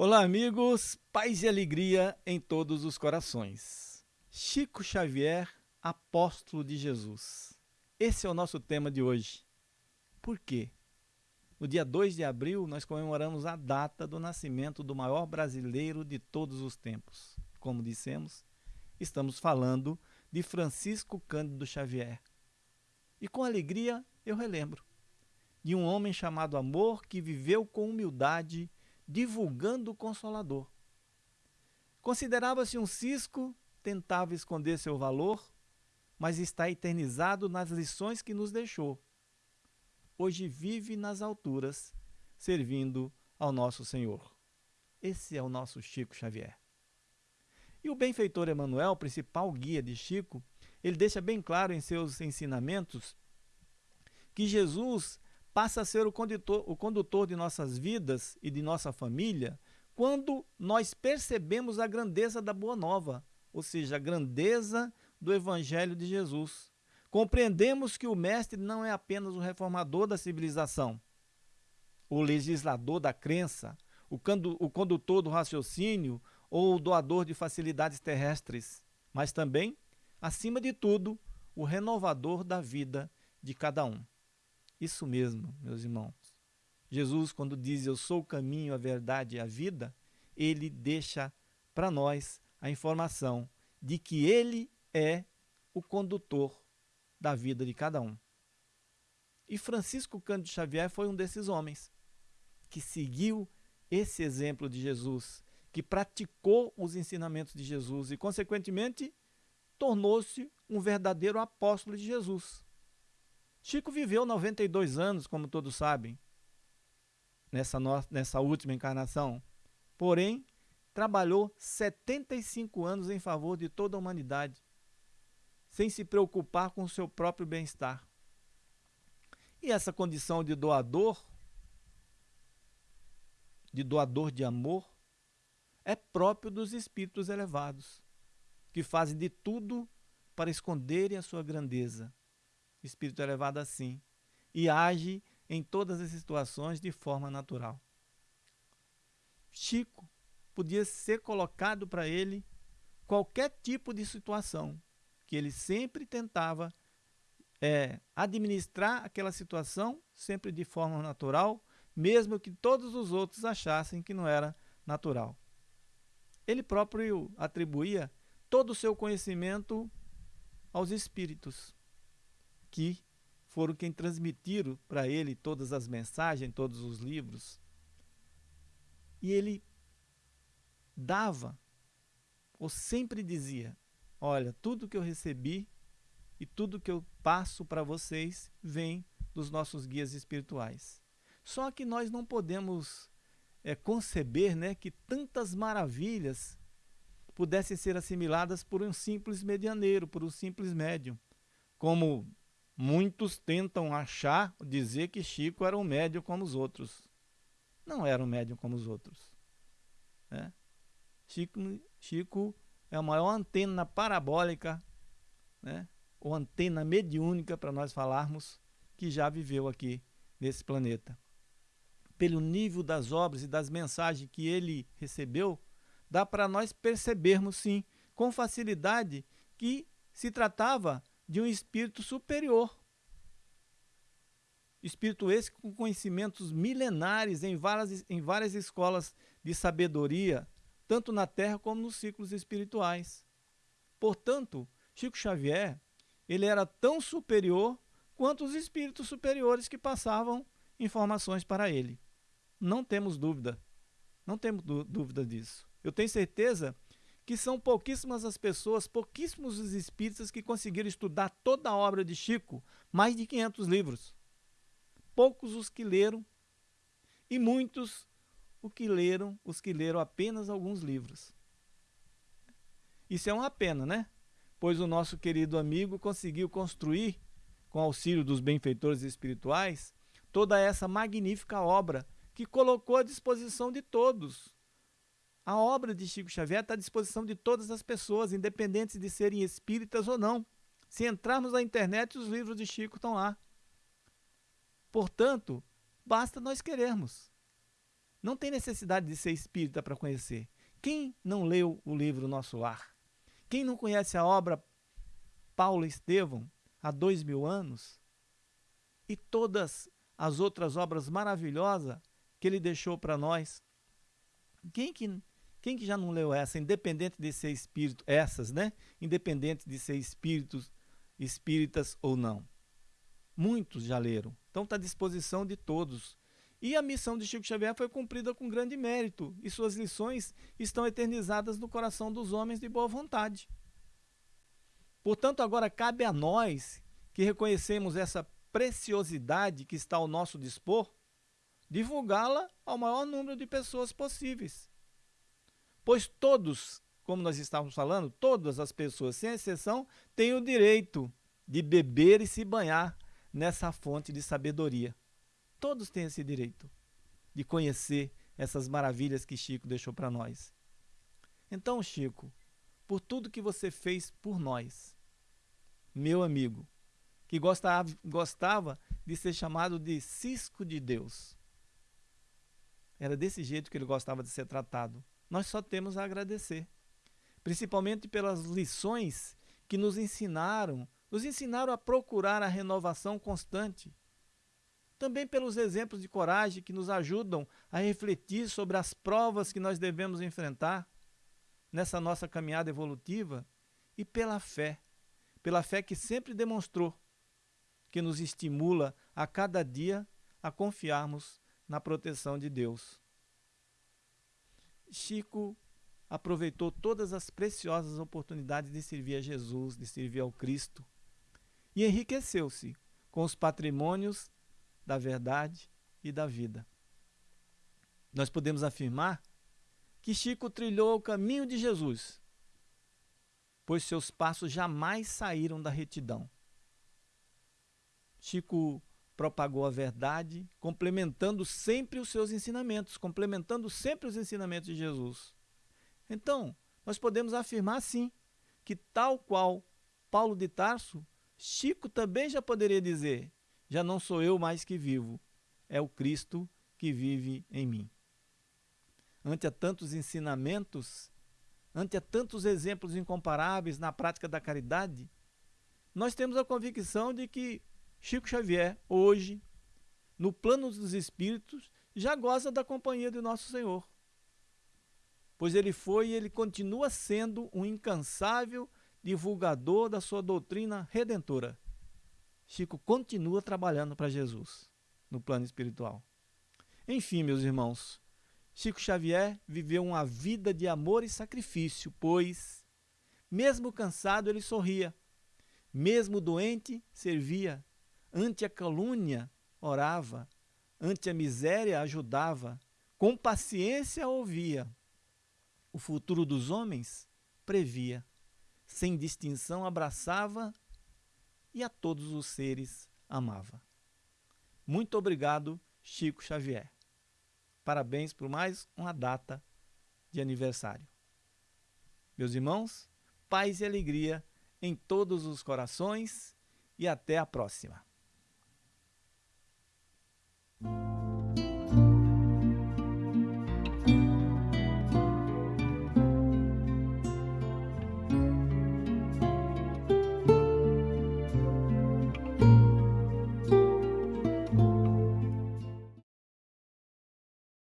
Olá, amigos, paz e alegria em todos os corações. Chico Xavier, apóstolo de Jesus. Esse é o nosso tema de hoje. Por quê? No dia 2 de abril, nós comemoramos a data do nascimento do maior brasileiro de todos os tempos. Como dissemos, estamos falando de Francisco Cândido Xavier. E com alegria eu relembro de um homem chamado Amor que viveu com humildade divulgando o Consolador. Considerava-se um cisco, tentava esconder seu valor, mas está eternizado nas lições que nos deixou. Hoje vive nas alturas, servindo ao nosso Senhor. Esse é o nosso Chico Xavier. E o benfeitor Emanuel, principal guia de Chico, ele deixa bem claro em seus ensinamentos que Jesus passa a ser o condutor, o condutor de nossas vidas e de nossa família quando nós percebemos a grandeza da Boa Nova, ou seja, a grandeza do Evangelho de Jesus. Compreendemos que o Mestre não é apenas o reformador da civilização, o legislador da crença, o, o condutor do raciocínio ou o doador de facilidades terrestres, mas também, acima de tudo, o renovador da vida de cada um. Isso mesmo, meus irmãos. Jesus, quando diz eu sou o caminho, a verdade e a vida, ele deixa para nós a informação de que ele é o condutor da vida de cada um. E Francisco Cândido Xavier foi um desses homens que seguiu esse exemplo de Jesus, que praticou os ensinamentos de Jesus e, consequentemente, tornou-se um verdadeiro apóstolo de Jesus. Chico viveu 92 anos, como todos sabem, nessa, no... nessa última encarnação. Porém, trabalhou 75 anos em favor de toda a humanidade, sem se preocupar com o seu próprio bem-estar. E essa condição de doador, de doador de amor, é próprio dos espíritos elevados, que fazem de tudo para esconderem a sua grandeza espírito elevado assim e age em todas as situações de forma natural. Chico podia ser colocado para ele qualquer tipo de situação, que ele sempre tentava é, administrar aquela situação sempre de forma natural, mesmo que todos os outros achassem que não era natural. Ele próprio atribuía todo o seu conhecimento aos espíritos que foram quem transmitiram para ele todas as mensagens, todos os livros. E ele dava, ou sempre dizia: Olha, tudo que eu recebi e tudo que eu passo para vocês vem dos nossos guias espirituais. Só que nós não podemos é, conceber né, que tantas maravilhas pudessem ser assimiladas por um simples medianeiro, por um simples médium, como Muitos tentam achar, dizer que Chico era um médium como os outros. Não era um médium como os outros. Né? Chico, Chico é a maior antena parabólica, né? ou antena mediúnica, para nós falarmos, que já viveu aqui nesse planeta. Pelo nível das obras e das mensagens que ele recebeu, dá para nós percebermos, sim, com facilidade, que se tratava de um espírito superior. Espírito esse com conhecimentos milenares em várias, em várias escolas de sabedoria, tanto na Terra como nos ciclos espirituais. Portanto, Chico Xavier ele era tão superior quanto os espíritos superiores que passavam informações para ele. Não temos dúvida. Não temos dúvida disso. Eu tenho certeza que são pouquíssimas as pessoas, pouquíssimos os espíritas que conseguiram estudar toda a obra de Chico, mais de 500 livros. Poucos os que leram e muitos o que leram, os que leram apenas alguns livros. Isso é uma pena, né? Pois o nosso querido amigo conseguiu construir, com auxílio dos benfeitores espirituais, toda essa magnífica obra que colocou à disposição de todos, a obra de Chico Xavier está à disposição de todas as pessoas, independentes de serem espíritas ou não. Se entrarmos na internet, os livros de Chico estão lá. Portanto, basta nós querermos. Não tem necessidade de ser espírita para conhecer. Quem não leu o livro Nosso Lar? Quem não conhece a obra Paulo Estevão há dois mil anos? E todas as outras obras maravilhosas que ele deixou para nós? Quem que, quem que já não leu essa, independente de ser espírito, essas, né? Independente de ser espíritos, espíritas ou não. Muitos já leram. Então está à disposição de todos. E a missão de Chico Xavier foi cumprida com grande mérito, e suas lições estão eternizadas no coração dos homens de boa vontade. Portanto, agora cabe a nós que reconhecemos essa preciosidade que está ao nosso dispor, divulgá-la ao maior número de pessoas possíveis. Pois todos, como nós estávamos falando, todas as pessoas, sem exceção, têm o direito de beber e se banhar nessa fonte de sabedoria. Todos têm esse direito de conhecer essas maravilhas que Chico deixou para nós. Então, Chico, por tudo que você fez por nós, meu amigo, que gostava, gostava de ser chamado de Cisco de Deus. Era desse jeito que ele gostava de ser tratado. Nós só temos a agradecer, principalmente pelas lições que nos ensinaram, nos ensinaram a procurar a renovação constante também pelos exemplos de coragem que nos ajudam a refletir sobre as provas que nós devemos enfrentar nessa nossa caminhada evolutiva e pela fé, pela fé que sempre demonstrou, que nos estimula a cada dia a confiarmos na proteção de Deus. Chico aproveitou todas as preciosas oportunidades de servir a Jesus, de servir ao Cristo, e enriqueceu-se com os patrimônios da verdade e da vida. Nós podemos afirmar que Chico trilhou o caminho de Jesus, pois seus passos jamais saíram da retidão. Chico propagou a verdade, complementando sempre os seus ensinamentos, complementando sempre os ensinamentos de Jesus. Então, nós podemos afirmar sim que, tal qual Paulo de Tarso, Chico também já poderia dizer: já não sou eu mais que vivo, é o Cristo que vive em mim. Ante a tantos ensinamentos, ante a tantos exemplos incomparáveis na prática da caridade, nós temos a convicção de que Chico Xavier, hoje, no plano dos espíritos, já goza da companhia de nosso Senhor. Pois ele foi e ele continua sendo um incansável divulgador da sua doutrina redentora. Chico continua trabalhando para Jesus no plano espiritual. Enfim, meus irmãos, Chico Xavier viveu uma vida de amor e sacrifício, pois, mesmo cansado, ele sorria, mesmo doente, servia, ante a calúnia, orava, ante a miséria, ajudava, com paciência ouvia. O futuro dos homens previa, sem distinção abraçava e a todos os seres amava. Muito obrigado, Chico Xavier. Parabéns por mais uma data de aniversário. Meus irmãos, paz e alegria em todos os corações e até a próxima.